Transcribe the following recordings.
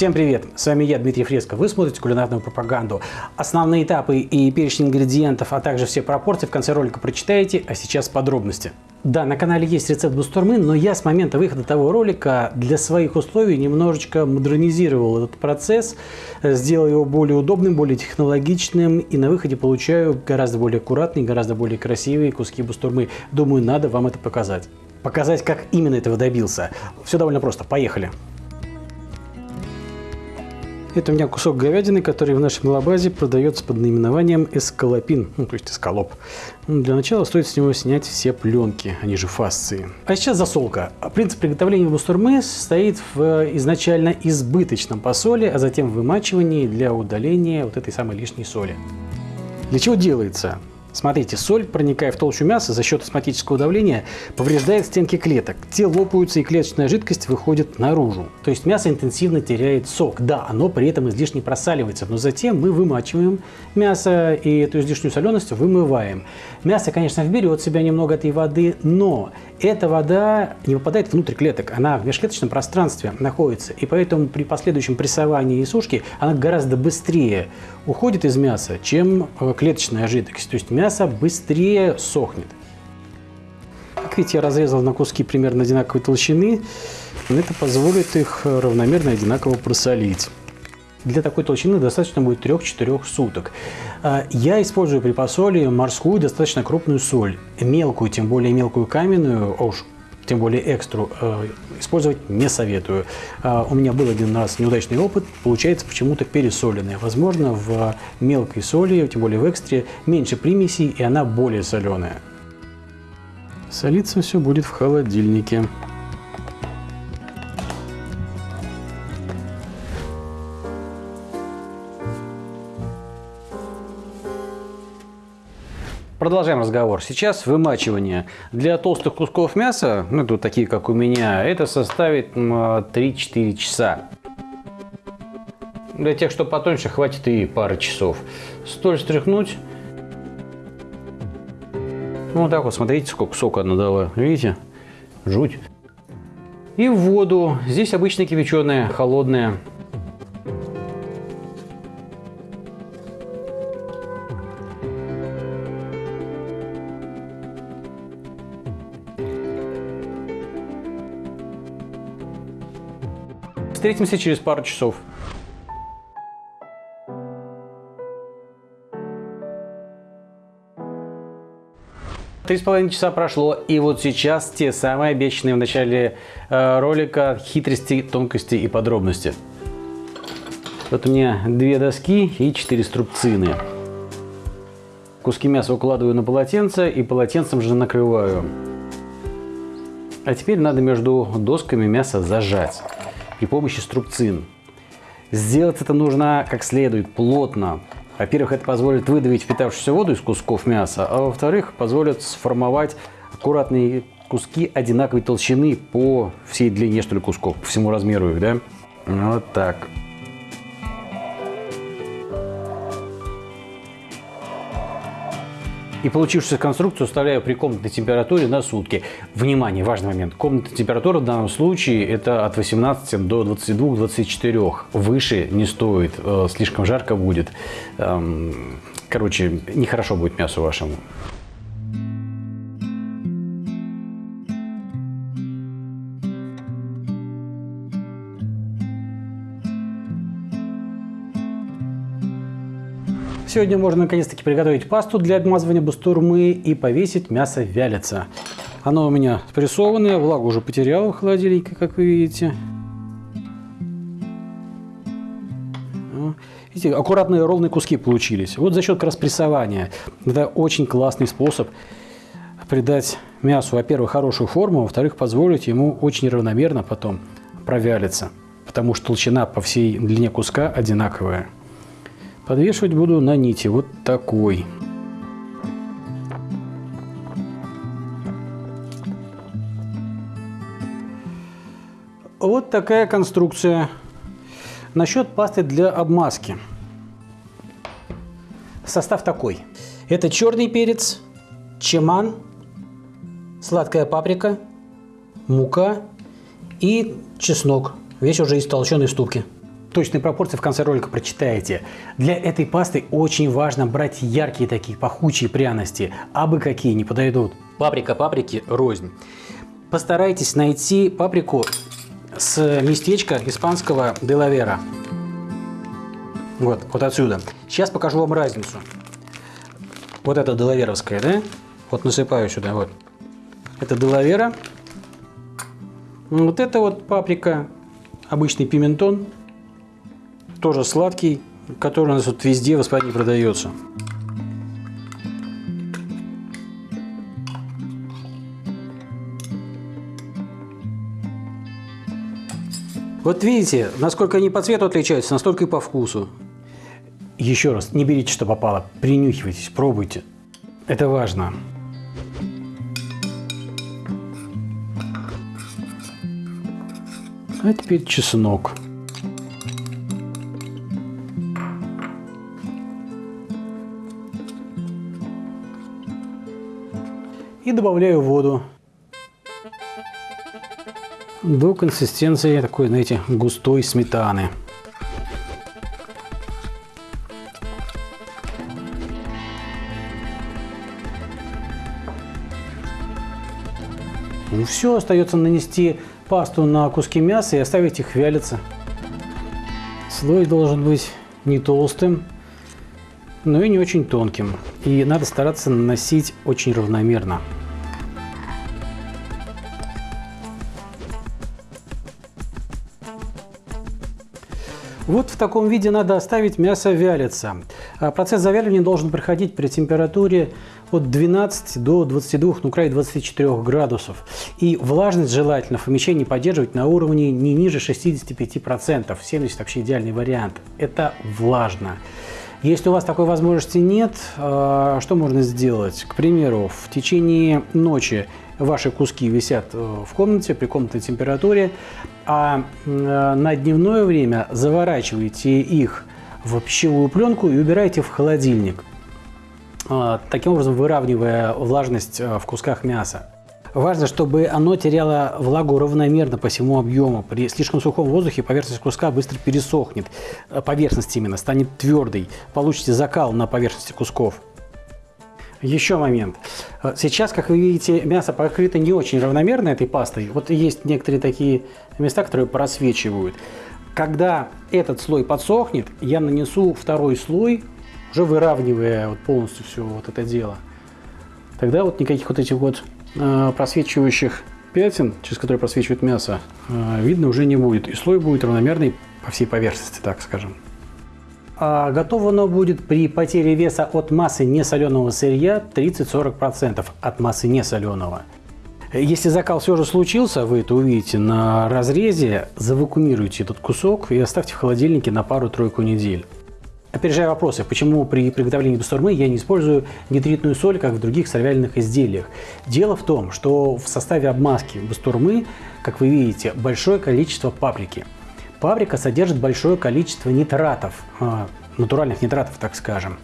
Всем привет! С вами я, Дмитрий Фреско. Вы смотрите кулинарную пропаганду. Основные этапы и перечень ингредиентов, а также все пропорции в конце ролика прочитаете, а сейчас подробности. Да, на канале есть рецепт бустурмы, но я с момента выхода того ролика для своих условий немножечко модернизировал этот процесс, сделал его более удобным, более технологичным, и на выходе получаю гораздо более аккуратные, гораздо более красивые куски бустурмы. Думаю, надо вам это показать. Показать, как именно этого добился. Все довольно просто. Поехали! Это у меня кусок говядины, который в нашем лабазе продается под наименованием эскалопин, ну, то есть эскалоп. Ну, для начала стоит с него снять все пленки, они же фасции. А сейчас засолка. Принцип приготовления бустурмы состоит в изначально избыточном посоле, а затем вымачивании для удаления вот этой самой лишней соли. Для чего делается? Смотрите, соль, проникая в толщу мяса за счет осмотического давления, повреждает стенки клеток. Те лопаются и клеточная жидкость выходит наружу. То есть мясо интенсивно теряет сок. Да, оно при этом излишне просаливается, но затем мы вымачиваем мясо и эту излишнюю соленость вымываем. Мясо, конечно, вберет в себя немного этой воды, но эта вода не попадает внутрь клеток, она в межклеточном пространстве находится. И поэтому при последующем прессовании и сушке она гораздо быстрее уходит из мяса, чем э, клеточная жидкость. То есть мясо быстрее сохнет. Как видите, я разрезал на куски примерно одинаковой толщины. Это позволит их равномерно одинаково просолить. Для такой толщины достаточно будет 3-4 суток. А, я использую при посоле морскую достаточно крупную соль. Мелкую, тем более мелкую каменную, а уж тем более экстру, э, использовать не советую. А, у меня был один раз неудачный опыт, получается почему-то пересоленная. Возможно, в мелкой соли, тем более в экстре, меньше примесей и она более соленая. Солиться все будет в холодильнике. Продолжаем разговор. Сейчас вымачивание. Для толстых кусков мяса, ну, тут такие, как у меня, это составит 3-4 часа. Для тех, что потоньше, хватит и пары часов. Столь стряхнуть. Ну, вот так вот, смотрите, сколько сока она дала. Видите? Жуть. И в воду. Здесь обычно кипяченая, холодная. Встретимся через пару часов. Три с половиной часа прошло, и вот сейчас те самые обещанные в начале э, ролика хитрости, тонкости и подробности. Вот у меня две доски и четыре струбцины. Куски мяса укладываю на полотенце и полотенцем же накрываю. А теперь надо между досками мясо зажать при помощи струбцин. Сделать это нужно как следует, плотно. Во-первых, это позволит выдавить впитавшуюся воду из кусков мяса, а во-вторых, позволит сформовать аккуратные куски одинаковой толщины по всей длине, что ли, кусков, по всему размеру их, да? Вот так. И получившуюся конструкцию оставляю при комнатной температуре на сутки. Внимание, важный момент. Комнатная температура в данном случае это от 18 до 22-24. Выше не стоит, э, слишком жарко будет. Эм, короче, нехорошо будет мясу вашему. Сегодня можно наконец-таки приготовить пасту для обмазывания бастурмы и повесить мясо вялиться. Оно у меня спрессованное, влагу уже потеряло в холодильнике, как вы видите. Видите, аккуратные ровные куски получились. Вот за счет как раз прессования. Это очень классный способ придать мясу, во-первых, хорошую форму, во-вторых, позволить ему очень равномерно потом провялиться, потому что толщина по всей длине куска одинаковая. Подвешивать буду на нити вот такой. Вот такая конструкция. Насчет пасты для обмазки. Состав такой. Это черный перец, чеман, сладкая паприка, мука и чеснок. Весь уже из толченой ступки. Точные пропорции в конце ролика прочитаете. Для этой пасты очень важно брать яркие такие пахучие пряности, абы какие не подойдут. Паприка паприки рознь. Постарайтесь найти паприку с местечка испанского Делавера. Вот, вот отсюда. Сейчас покажу вам разницу. Вот это Делаверовская, да? Вот насыпаю сюда, вот. Это Делавера. Вот это вот паприка, обычный пиментон, тоже сладкий, который у нас вот везде в Испании продается. Вот видите, насколько они по цвету отличаются, настолько и по вкусу. Еще раз, не берите, что попало, принюхивайтесь, пробуйте. Это важно. А теперь чеснок. И добавляю воду до консистенции такой, знаете, густой сметаны. Ну все, остается нанести пасту на куски мяса и оставить их вялиться. Слой должен быть не толстым, но и не очень тонким. И надо стараться наносить очень равномерно. Вот в таком виде надо оставить мясо вялиться. А процесс завяливания должен проходить при температуре от 12 до 22, ну край 24 градусов. И влажность желательно в помещении поддерживать на уровне не ниже 65%. 70 вообще идеальный вариант. Это влажно. Если у вас такой возможности нет, а, что можно сделать? К примеру, в течение ночи ваши куски висят э, в комнате при комнатной температуре, а э, на дневное время заворачиваете их в пищевую пленку и убираете в холодильник, а, таким образом выравнивая влажность э, в кусках мяса. Важно, чтобы оно теряло влагу равномерно по всему объему. При слишком сухом воздухе поверхность куска быстро пересохнет. Поверхность именно станет твердой. Получите закал на поверхности кусков. Еще момент. Сейчас, как вы видите, мясо покрыто не очень равномерно этой пастой. Вот есть некоторые такие места, которые просвечивают. Когда этот слой подсохнет, я нанесу второй слой, уже выравнивая вот полностью все вот это дело. Тогда вот никаких вот этих вот э, просвечивающих пятен, через которые просвечивает мясо, э, видно уже не будет. И слой будет равномерный по всей поверхности, так скажем. А готово оно будет при потере веса от массы несоленого сырья 30-40% от массы несоленого. Если закал все же случился, вы это увидите на разрезе, завакумируйте этот кусок и оставьте в холодильнике на пару-тройку недель. Опережая вопросы, почему при приготовлении бастурмы я не использую нитритную соль, как в других сольвяльных изделиях. Дело в том, что в составе обмазки бастурмы, как вы видите, большое количество паприки – Паприка содержит большое количество нитратов, а, натуральных нитратов, так скажем.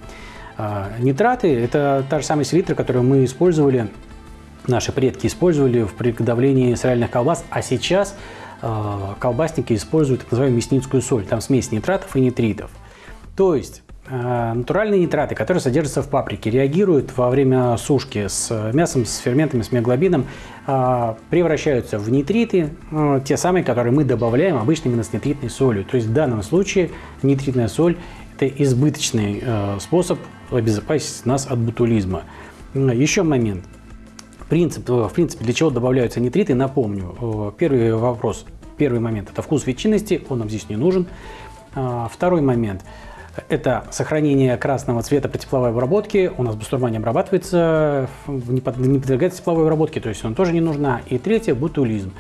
А, нитраты – это та же самая селитра, которую мы использовали, наши предки использовали в приготовлении сыральных колбас, а сейчас а, колбасники используют так называемую мясницкую соль. Там смесь нитратов и нитритов. То есть Э, натуральные нитраты, которые содержатся в паприке, реагируют во время сушки с мясом, с ферментами, с миоглобином, э, превращаются в нитриты, те самые, которые мы добавляем обычно именно с нитритной солью. То есть в данном случае нитритная соль – это избыточный способ обезопасить нас от бутулизма. Еще момент. Принцип, в принципе, для чего добавляются нитриты, напомню. Первый вопрос, первый момент – это вкус ветчинности, он нам здесь не нужен. Второй момент – это сохранение красного цвета при тепловой обработке. У нас бастурма не обрабатывается, не подвергается тепловой обработке, то есть он тоже не нужна. И третье – бутулизм.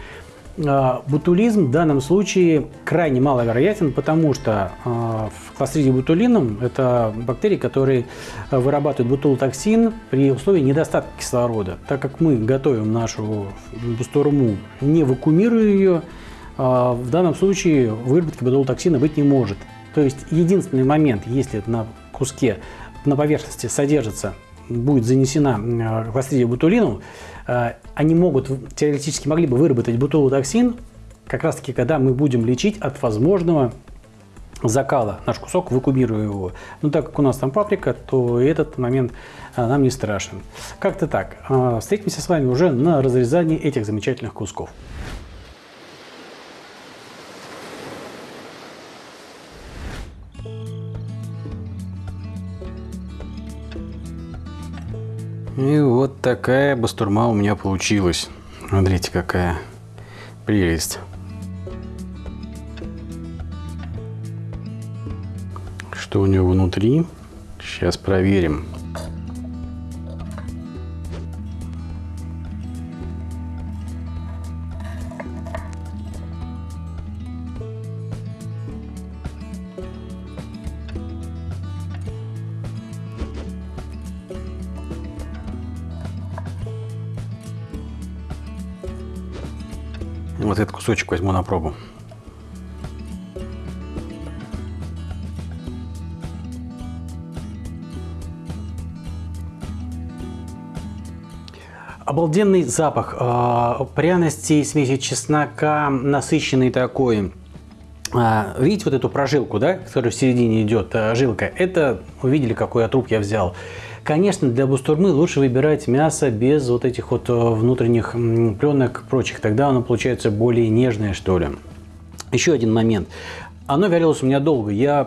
А, бутулизм в данном случае крайне маловероятен, потому что а, в кластериде бутулином это бактерии, которые вырабатывают бутулотоксин при условии недостатка кислорода. Так как мы готовим нашу бастурму, не вакуумируя ее, а, в данном случае выработки бутулотоксина быть не может. То есть единственный момент, если на куске на поверхности содержится, будет занесена кластридия бутулину, э, они могут, теоретически могли бы выработать бутулотоксин, как раз таки, когда мы будем лечить от возможного закала наш кусок, вакуумирую его. Но так как у нас там паприка, то этот момент а, нам не страшен. Как-то так. А, встретимся с вами уже на разрезании этих замечательных кусков. И вот такая бастурма у меня получилась. Смотрите, какая прелесть. Что у него внутри? Сейчас проверим. Кусочек возьму на пробу. Обалденный запах э, пряностей, смеси чеснока, насыщенный такой. А, видите вот эту прожилку, да, которая в середине идет, а, жилка? Это, увидели, какой я труп я взял. Конечно, для бустурмы лучше выбирать мясо без вот этих вот внутренних пленок и прочих. Тогда оно получается более нежное, что ли. Еще один момент. Оно вялилось у меня долго. Я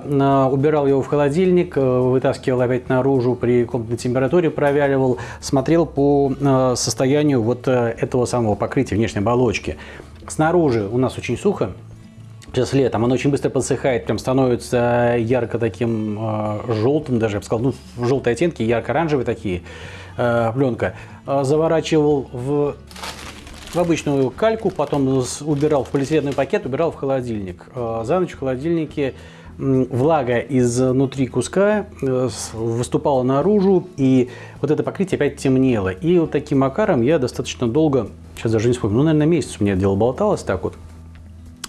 убирал его в холодильник, вытаскивал опять наружу, при комнатной температуре провяливал, смотрел по состоянию вот этого самого покрытия внешней оболочки. Снаружи у нас очень сухо, сейчас летом, оно очень быстро подсыхает, прям становится ярко таким э, желтым, даже я бы сказал, ну, желтые оттенки, ярко-оранжевые такие, э, пленка. Э, заворачивал в, в обычную кальку, потом убирал в полиэтиленовый пакет, убирал в холодильник. Э, за ночь в холодильнике влага изнутри куска э, выступала наружу, и вот это покрытие опять темнело. И вот таким макаром я достаточно долго, сейчас даже не вспомню, ну, наверное, месяц у меня дело болталось так вот,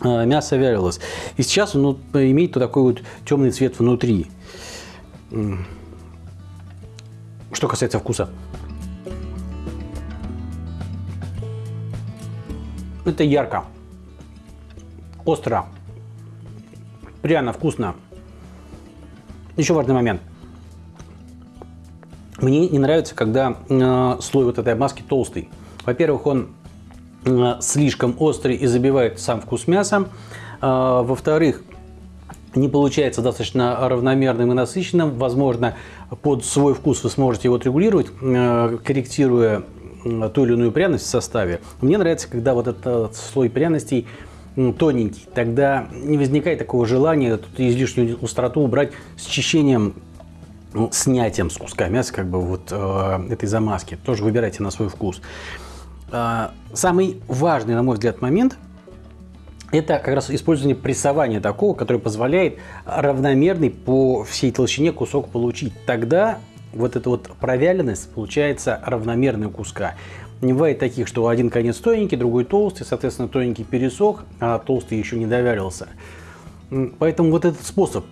мясо вялилось. И сейчас оно имеет вот такой вот темный цвет внутри. Что касается вкуса. Это ярко, остро, пряно, вкусно. Еще важный момент. Мне не нравится, когда э, слой вот этой маски толстый. Во-первых, он слишком острый и забивает сам вкус мяса. Э, во-вторых, не получается достаточно равномерным и насыщенным. Возможно, под свой вкус вы сможете его отрегулировать, э, корректируя ту или иную пряность в составе. Мне нравится, когда вот этот слой пряностей тоненький. Тогда не возникает такого желания тут излишнюю остроту убрать с чищением ну, снятием с куска мяса как бы вот э, этой замазки. Тоже выбирайте на свой вкус. А, самый важный, на мой взгляд, момент это как раз использование прессования такого, которое позволяет равномерный по всей толщине кусок получить. Тогда вот эта вот провяленность получается равномерная куска. Не бывает таких, что один конец тоненький, другой толстый, соответственно, тоненький пересох, а толстый еще не довялился. Поэтому вот этот способ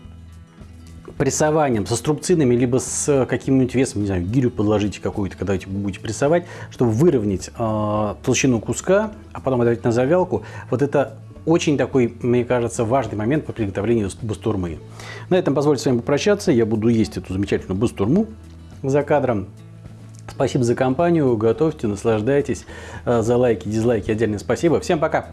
прессованием, со струбцинами, либо с каким-нибудь весом, не знаю, гирю подложите какую-то, когда вы будете прессовать, чтобы выровнять э, толщину куска, а потом отдать на завялку. Вот это очень такой, мне кажется, важный момент по приготовлению бастурмы. На этом позвольте с вами попрощаться. Я буду есть эту замечательную бастурму за кадром. Спасибо за компанию, готовьте, наслаждайтесь. А, за лайки, дизлайки отдельное спасибо. Всем пока!